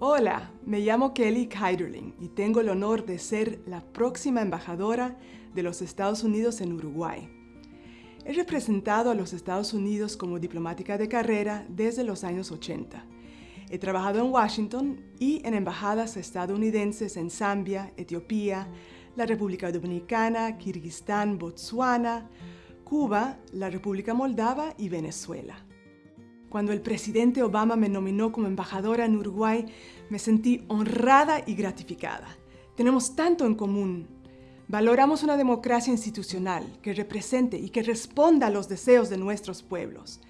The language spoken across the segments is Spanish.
Hola, me llamo Kelly Keiderling y tengo el honor de ser la próxima embajadora de los Estados Unidos en Uruguay. He representado a los Estados Unidos como diplomática de carrera desde los años 80. He trabajado en Washington y en embajadas estadounidenses en Zambia, Etiopía, la República Dominicana, Kirguistán, Botsuana, Cuba, la República Moldava y Venezuela. Cuando el presidente Obama me nominó como embajadora en Uruguay, me sentí honrada y gratificada. Tenemos tanto en común. Valoramos una democracia institucional que represente y que responda a los deseos de nuestros pueblos.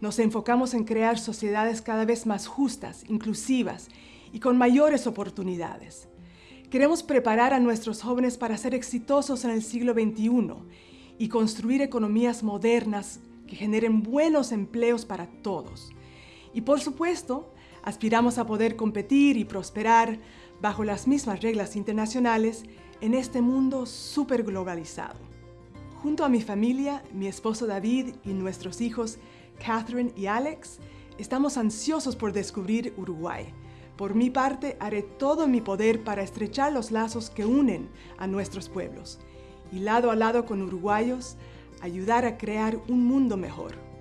Nos enfocamos en crear sociedades cada vez más justas, inclusivas y con mayores oportunidades. Queremos preparar a nuestros jóvenes para ser exitosos en el siglo XXI y construir economías modernas que generen buenos empleos para todos. Y por supuesto, aspiramos a poder competir y prosperar bajo las mismas reglas internacionales en este mundo súper globalizado. Junto a mi familia, mi esposo David y nuestros hijos Catherine y Alex, estamos ansiosos por descubrir Uruguay. Por mi parte, haré todo mi poder para estrechar los lazos que unen a nuestros pueblos y lado a lado con uruguayos, ayudar a crear un mundo mejor.